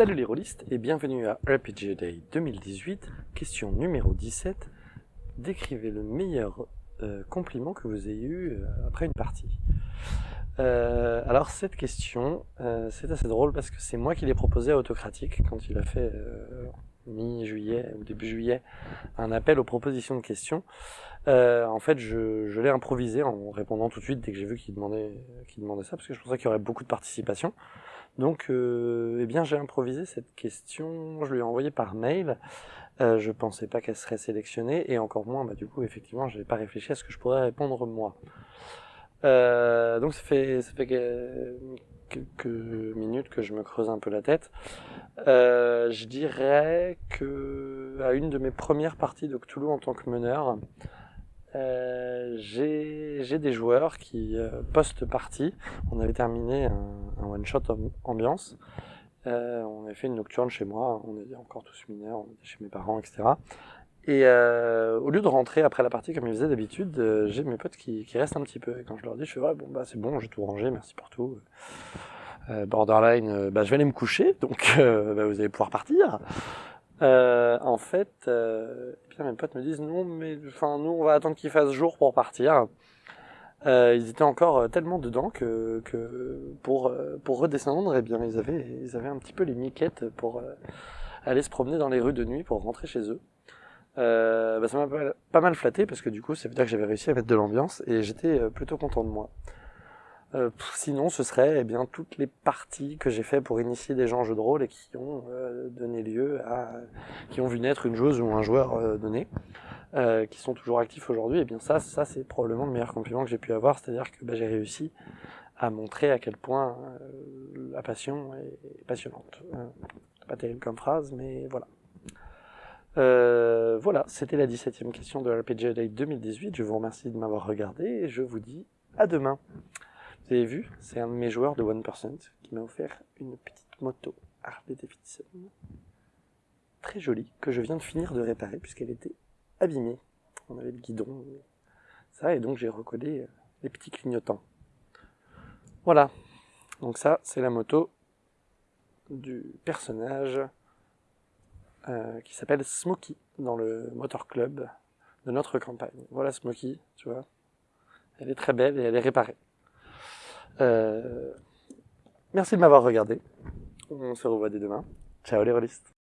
Salut les rôlistes et bienvenue à RPG Day 2018, question numéro 17. Décrivez le meilleur euh, compliment que vous ayez eu euh, après une partie. Euh, alors cette question, c'est assez drôle parce que c'est moi qui l'ai proposé à Autocratique quand il a fait mi-juillet ou début juillet un appel aux propositions de questions. en fait, je, l'ai improvisé en répondant tout de suite dès que j'ai vu qu'il demandait, demandait ça parce que je pensais qu'il y aurait beaucoup de participation. Donc, euh, eh bien, j'ai improvisé cette question, je lui ai envoyé par mail. Euh, je pensais pas qu'elle serait sélectionnée, et encore moins, bah, du coup, effectivement, je n'avais pas réfléchi à ce que je pourrais répondre moi. Euh, donc, ça fait, quelques minutes que je me creuse un peu la tête. Euh, je dirais que à une de mes premières parties de Cthulhu en tant que meneur, j'ai des joueurs qui, post-partie, on avait terminé one-shot ambiance, euh, on avait fait une nocturne chez moi, on était encore tous mineurs, on était chez mes parents, etc. Et au lieu de rentrer après la partie comme ils faisaient d'habitude, j'ai mes potes qui, restent un petit peu. Et quand je leur dis, je fais ouais, bon bah c'est bon, j'ai tout rangé, merci pour tout. borderline, bah, je vais aller me coucher, donc bah, vous allez pouvoir partir. Euh, en fait, euh, bien mes potes me disent non, mais enfin nous on va attendre qu'il fasse jour pour partir. Euh, ils étaient encore euh, tellement dedans que, que pour euh, pour redescendre, eh bien ils avaient un petit peu les miquettes pour aller se promener dans les rues de nuit pour rentrer chez eux. Bah, ça m'a pas mal flatté parce que du coup ça veut dire que j'avais réussi à mettre de l'ambiance et j'étais plutôt content de moi. Euh, sinon, ce serait eh bien toutes les parties que j'ai fait pour initier des gens en jeu de rôle et qui ont euh, donné lieu à, qui ont vu naître une joueuse ou un joueur euh, qui sont toujours actifs aujourd'hui. Et eh bien ça, ça c'est probablement le meilleur compliment que j'ai pu avoir, c'est-à-dire que bah, j'ai réussi à montrer à quel point la passion est passionnante. pas terrible comme phrase, mais voilà. voilà, c'était la 17e question de RPG Day 2018. Je vous remercie de m'avoir regardé et je vous dis à demain. Vous avez vu, c'est un de mes joueurs de 1% qui m'a offert une petite moto Harley Davidson. Très jolie, que je viens de finir de réparer puisqu'elle était abîmée. On avait le guidon, ça, et donc j'ai recollé euh, les petits clignotants. Voilà, donc ça, c'est la moto du personnage euh, qui s'appelle Smokey dans le Motor Club de notre campagne. Voilà Smokey, tu vois. Elle est très belle et elle est réparée. Euh, merci de m'avoir regardé. On se revoit dès demain. Ciao les rôlistes.